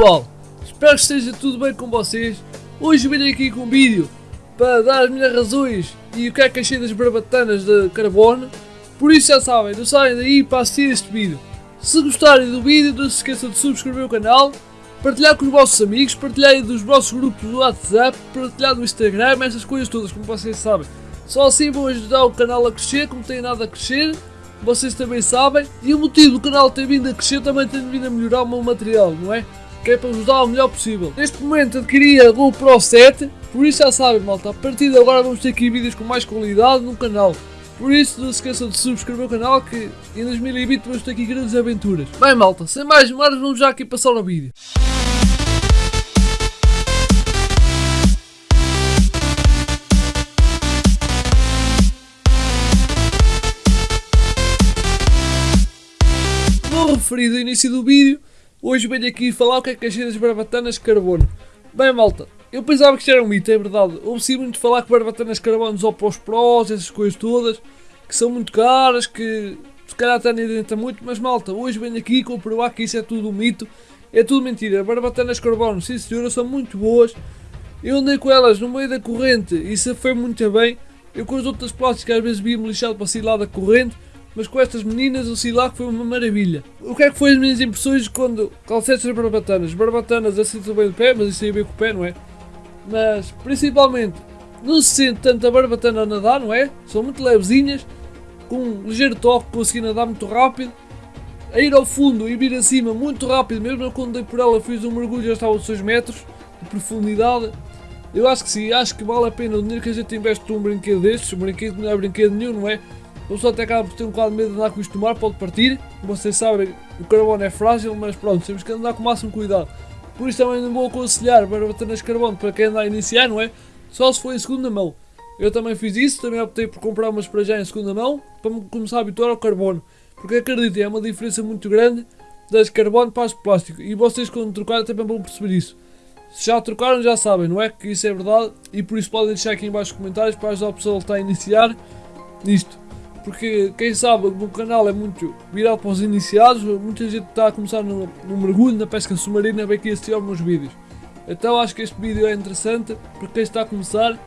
pessoal, espero que esteja tudo bem com vocês. Hoje venho aqui com um vídeo para dar as minhas razões e o que é que achei das barbatanas de carbono. Por isso já sabem, não saem daí para assistir este vídeo. Se gostarem do vídeo, não se esqueçam de subscrever o canal, partilhar com os vossos amigos, partilhar dos vossos grupos do WhatsApp, partilhar no Instagram, essas coisas todas, como vocês sabem. Só assim vão ajudar o canal a crescer, como tem nada a crescer vocês também sabem. E o motivo do canal ter vindo a crescer também tem vindo a melhorar o meu material, não é? Que é para vos dar o melhor possível. Neste momento adquiri a GoPro 7, por isso já sabem malta, a partir de agora vamos ter aqui vídeos com mais qualidade no canal. Por isso não se esqueçam de subscrever o canal que em 2020 vamos ter aqui grandes aventuras. Bem malta, sem mais demoras vamos já aqui passar o vídeo. Como referido no início do vídeo, hoje venho aqui falar o que é que achei das barbatanas de carbono. Bem malta, eu pensava que isto era um mito, é verdade. Ouvi muito falar que barbatanas de carbono só para os prós, essas coisas todas, que são muito caras, que se calhar até nem adianta muito, mas malta, hoje venho aqui comprovar que isso é tudo um mito, é tudo mentira. Barbatanas de carbono, sim senhora, são muito boas. Eu andei com elas no meio da corrente e isso foi muito bem. Eu com as outras plásticas às vezes via-me lixado para sair lá da corrente mas com estas meninas o Silac foi uma maravilha. O que é que foi as minhas impressões quando calcetes as barbatanas? Barbatanas assim bem do pé, mas isso aí bem com o pé, não é? Mas principalmente não se sente tanto a barbatana a nadar, não é? São muito levezinhas, com um ligeiro toque, consegui nadar muito rápido. A ir ao fundo e vir acima muito rápido, mesmo quando dei por ela fiz um mergulho já estava a 6 metros de profundidade. Eu acho que sim, acho que vale a pena o dinheiro que a gente investe num brinquedo destes, um brinquedo não é brinquedo nenhum, não é? O pessoa até acaba por ter um bocado de medo de andar com isto no mar, pode partir. Vocês sabem, o carbono é frágil, mas pronto, temos que andar com o máximo cuidado. Por isso também não vou aconselhar barbatanas de carbono para quem anda a iniciar, não é? Só se for em segunda mão. Eu também fiz isso, também optei por comprar umas para já em segunda mão, para me começar a habituar ao carbono. Porque acreditem, é uma diferença muito grande das carbono para as de plástico. E vocês quando trocarem também vão perceber isso. Se já trocaram já sabem, não é? Que isso é verdade e por isso podem deixar aqui em baixo comentários para ajudar o pessoal que está a iniciar nisto porque quem sabe o meu canal é muito virado para os iniciados, muita gente está a começar no, no mergulho, na pesca submarina, vem aqui assistir aos meus vídeos. Então acho que este vídeo é interessante para quem está a começar.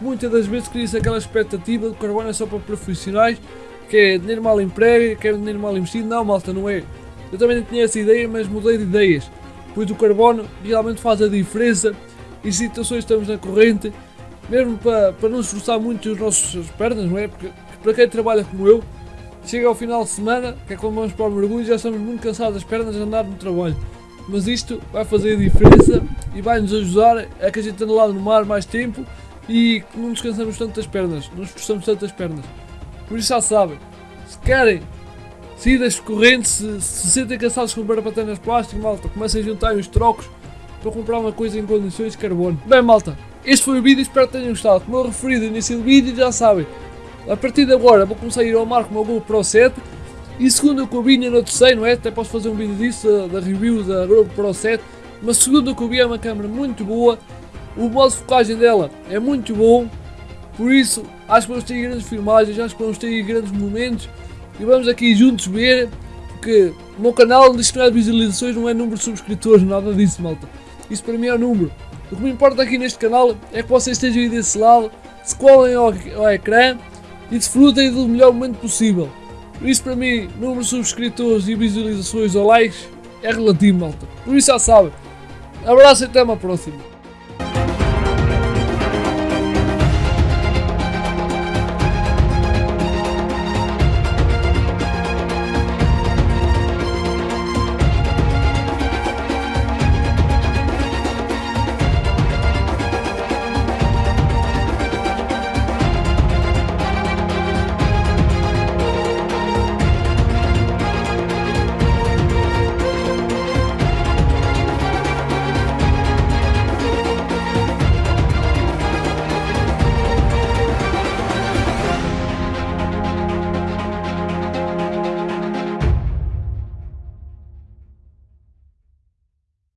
Muitas das vezes cria-se aquela expectativa de carbono é só para profissionais, que é dinheiro mal emprego, que é dinheiro mal investido. Não, malta, não é. Eu também não tinha essa ideia, mas mudei de ideias, pois o carbono realmente faz a diferença em situações que estamos na corrente, mesmo para, para não esforçar muito as nossas pernas, não é? Porque para quem trabalha como eu, chega ao final de semana, que é quando vamos para o mergulho, já estamos muito cansados das pernas de andar no trabalho. Mas isto vai fazer a diferença e vai nos ajudar a que a gente ande lá no mar mais tempo e que não descansamos tanto das pernas, não esforçamos tanto as pernas. Por isso já sabem, se querem sair das correntes, se se sentem cansados com barapatanas de plástico, malta, comecem a juntar os trocos para comprar uma coisa em condições de carbono. Bem malta, este foi o vídeo, espero que tenham gostado. Como eu referi no início do vídeo, já sabem, a partir de agora vou começar a ir ao mar com o meu GoPro 7 e segundo eu vi, ainda não sei, não é? Até posso fazer um vídeo disso, da review da GoPro 7 mas segundo eu vi é uma câmera muito boa, o modo de focagem dela é muito bom, por isso acho que vamos ter grandes filmagens, acho que vamos ter grandes momentos. E vamos aqui juntos ver, porque o meu canal diz que não é de visualizações, não é número de subscritores, nada disso malta, isso para mim é o número. O que me importa aqui neste canal é que vocês estejam aí desse lado, se colhem ao, ao ecrã e desfrutem do melhor momento possível. Por isso para mim, número de subscritores e visualizações ou likes é relativo malta. Por isso já sabem. Abraço e até uma próxima.